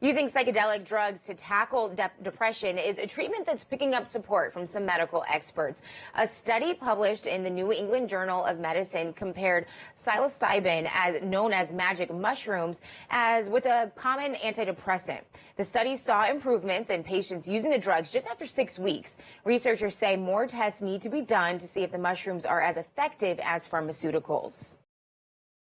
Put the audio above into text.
Using psychedelic drugs to tackle de depression is a treatment that's picking up support from some medical experts. A study published in the New England Journal of Medicine compared psilocybin, as known as magic mushrooms, as with a common antidepressant. The study saw improvements in patients using the drugs just after six weeks. Researchers say more tests need to be done to see if the mushrooms are as effective as pharmaceuticals.